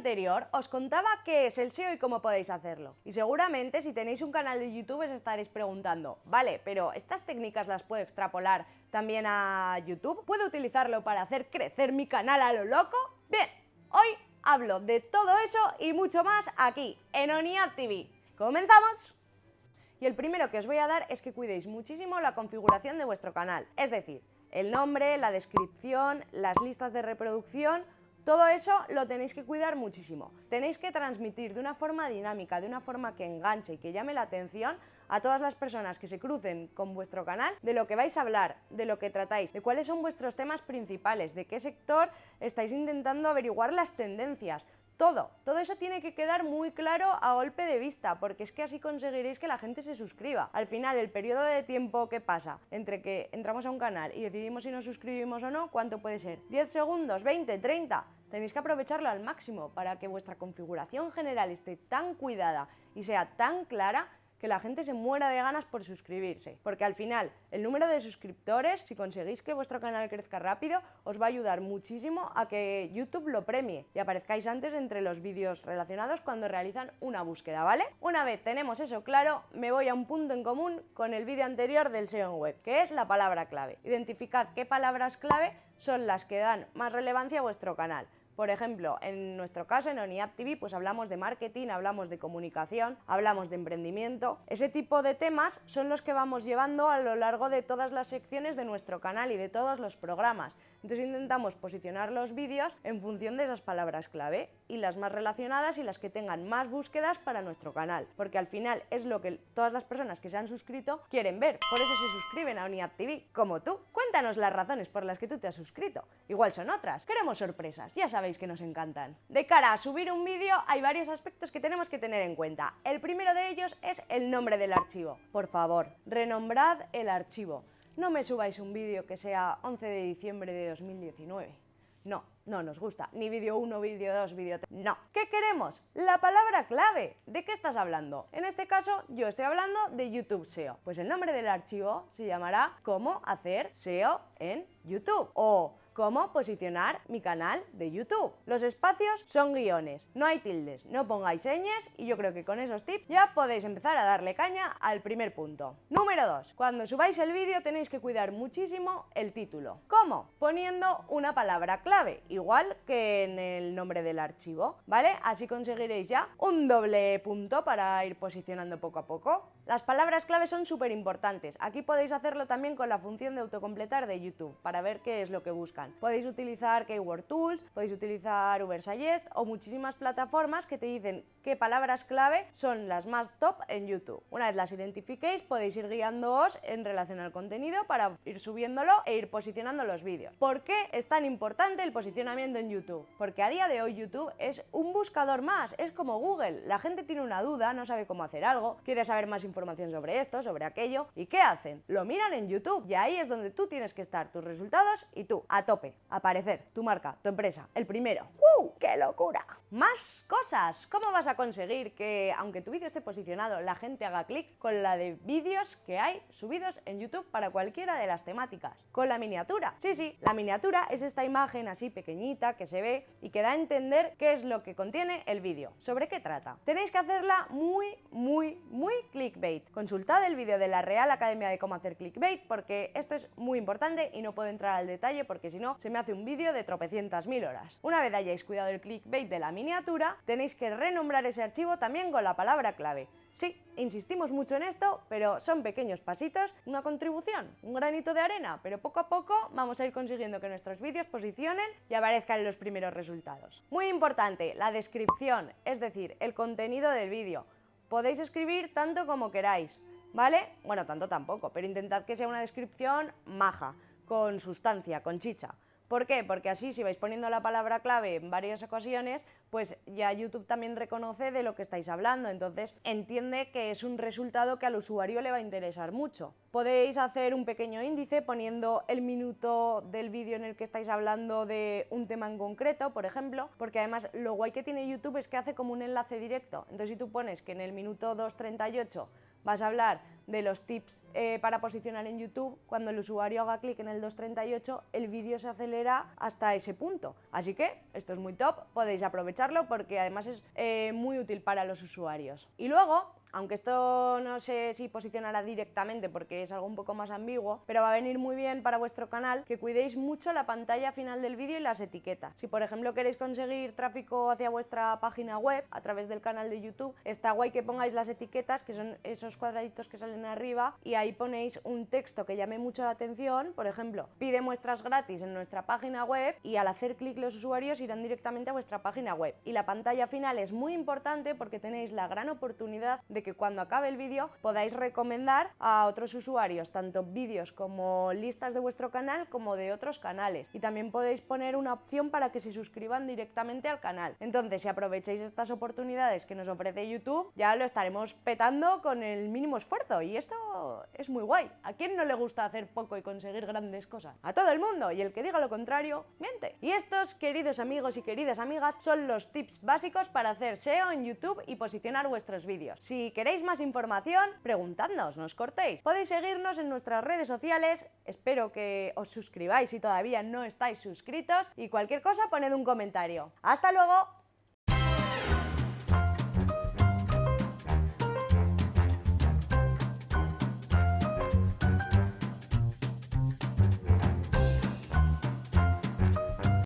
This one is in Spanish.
Anterior os contaba qué es el SEO y cómo podéis hacerlo. Y seguramente si tenéis un canal de YouTube os estaréis preguntando, vale, pero ¿estas técnicas las puedo extrapolar también a YouTube? ¿Puedo utilizarlo para hacer crecer mi canal a lo loco? Bien, hoy hablo de todo eso y mucho más aquí, en ONIAD TV. ¡Comenzamos! Y el primero que os voy a dar es que cuidéis muchísimo la configuración de vuestro canal, es decir, el nombre, la descripción, las listas de reproducción, todo eso lo tenéis que cuidar muchísimo. Tenéis que transmitir de una forma dinámica, de una forma que enganche y que llame la atención a todas las personas que se crucen con vuestro canal de lo que vais a hablar, de lo que tratáis, de cuáles son vuestros temas principales, de qué sector estáis intentando averiguar las tendencias. Todo, todo eso tiene que quedar muy claro a golpe de vista, porque es que así conseguiréis que la gente se suscriba. Al final, el periodo de tiempo que pasa entre que entramos a un canal y decidimos si nos suscribimos o no, ¿cuánto puede ser? ¿10 segundos? ¿20? ¿30? Tenéis que aprovecharlo al máximo para que vuestra configuración general esté tan cuidada y sea tan clara que la gente se muera de ganas por suscribirse. Porque al final, el número de suscriptores, si conseguís que vuestro canal crezca rápido, os va a ayudar muchísimo a que YouTube lo premie y aparezcáis antes entre los vídeos relacionados cuando realizan una búsqueda, ¿vale? Una vez tenemos eso claro, me voy a un punto en común con el vídeo anterior del SEO en web, que es la palabra clave. Identificad qué palabras clave son las que dan más relevancia a vuestro canal. Por ejemplo, en nuestro caso, en ONIAD TV, pues hablamos de marketing, hablamos de comunicación, hablamos de emprendimiento. Ese tipo de temas son los que vamos llevando a lo largo de todas las secciones de nuestro canal y de todos los programas. Entonces intentamos posicionar los vídeos en función de esas palabras clave y las más relacionadas y las que tengan más búsquedas para nuestro canal, porque al final es lo que todas las personas que se han suscrito quieren ver, por eso se suscriben a ONIAD TV, como tú. Cuéntanos las razones por las que tú te has suscrito, igual son otras, queremos sorpresas, ya sabéis que nos encantan. De cara a subir un vídeo hay varios aspectos que tenemos que tener en cuenta. El primero de ellos es el nombre del archivo. Por favor, renombrad el archivo no me subáis un vídeo que sea 11 de diciembre de 2019. No, no nos gusta. Ni vídeo 1, vídeo 2, vídeo 3. No. ¿Qué queremos? La palabra clave. ¿De qué estás hablando? En este caso, yo estoy hablando de YouTube SEO. Pues el nombre del archivo se llamará Cómo hacer SEO en YouTube. O cómo posicionar mi canal de YouTube. Los espacios son guiones, no hay tildes, no pongáis señas y yo creo que con esos tips ya podéis empezar a darle caña al primer punto. Número 2. Cuando subáis el vídeo tenéis que cuidar muchísimo el título. ¿Cómo? Poniendo una palabra clave, igual que en el nombre del archivo, ¿vale? Así conseguiréis ya un doble punto para ir posicionando poco a poco. Las palabras clave son súper importantes. Aquí podéis hacerlo también con la función de autocompletar de YouTube para ver qué es lo que buscan. Podéis utilizar Keyword Tools, podéis utilizar Ubersuggest o muchísimas plataformas que te dicen qué palabras clave son las más top en YouTube. Una vez las identifiquéis, podéis ir guiándoos en relación al contenido para ir subiéndolo e ir posicionando los vídeos. ¿Por qué es tan importante el posicionamiento en YouTube? Porque a día de hoy YouTube es un buscador más, es como Google. La gente tiene una duda, no sabe cómo hacer algo, quiere saber más información sobre esto, sobre aquello, ¿y qué hacen? Lo miran en YouTube y ahí es donde tú tienes que estar, tus resultados y tú, a tope, aparecer, tu marca, tu empresa, el primero. ¡Uh! ¡Qué locura! Más cosas. ¿Cómo vas a conseguir que, aunque tu vídeo esté posicionado, la gente haga clic con la de vídeos que hay subidos en YouTube para cualquiera de las temáticas? Con la miniatura. Sí, sí, la miniatura es esta imagen así pequeñita que se ve y que da a entender qué es lo que contiene el vídeo. ¿Sobre qué trata? Tenéis que hacerla muy, muy, muy clickbait. Consultad el vídeo de la Real Academia de cómo hacer clickbait porque esto es muy importante y no puedo entrar al detalle porque si no se me hace un vídeo de tropecientas mil horas. Una vez hayáis cuidado el clickbait de la miniatura, tenéis que renombrar ese archivo también con la palabra clave. Sí, insistimos mucho en esto, pero son pequeños pasitos, una contribución, un granito de arena, pero poco a poco vamos a ir consiguiendo que nuestros vídeos posicionen y aparezcan en los primeros resultados. Muy importante, la descripción, es decir, el contenido del vídeo. Podéis escribir tanto como queráis, ¿vale? Bueno, tanto tampoco, pero intentad que sea una descripción maja, con sustancia, con chicha. ¿Por qué? Porque así si vais poniendo la palabra clave en varias ocasiones, pues ya YouTube también reconoce de lo que estáis hablando, entonces entiende que es un resultado que al usuario le va a interesar mucho. Podéis hacer un pequeño índice poniendo el minuto del vídeo en el que estáis hablando de un tema en concreto, por ejemplo, porque además lo guay que tiene YouTube es que hace como un enlace directo. Entonces si tú pones que en el minuto 2.38 vas a hablar de los tips eh, para posicionar en YouTube, cuando el usuario haga clic en el 238, el vídeo se acelera hasta ese punto. Así que esto es muy top, podéis porque además es eh, muy útil para los usuarios. Y luego, aunque esto no sé si posicionará directamente porque es algo un poco más ambiguo, pero va a venir muy bien para vuestro canal que cuidéis mucho la pantalla final del vídeo y las etiquetas. Si por ejemplo queréis conseguir tráfico hacia vuestra página web a través del canal de YouTube, está guay que pongáis las etiquetas, que son esos cuadraditos que salen arriba, y ahí ponéis un texto que llame mucho la atención, por ejemplo, pide muestras gratis en nuestra página web y al hacer clic los usuarios irán directamente a vuestra página web. Y la pantalla final es muy importante porque tenéis la gran oportunidad de que cuando acabe el vídeo podáis recomendar a otros usuarios, tanto vídeos como listas de vuestro canal como de otros canales. Y también podéis poner una opción para que se suscriban directamente al canal. Entonces, si aprovecháis estas oportunidades que nos ofrece YouTube, ya lo estaremos petando con el mínimo esfuerzo. Y esto es muy guay. ¿A quién no le gusta hacer poco y conseguir grandes cosas? A todo el mundo. Y el que diga lo contrario, miente. Y estos, queridos amigos y queridas amigas, son los tips básicos para hacer SEO en YouTube y posicionar vuestros vídeos. Si queréis más información, preguntadnos, no os cortéis. Podéis seguirnos en nuestras redes sociales, espero que os suscribáis si todavía no estáis suscritos y cualquier cosa poned un comentario. ¡Hasta luego!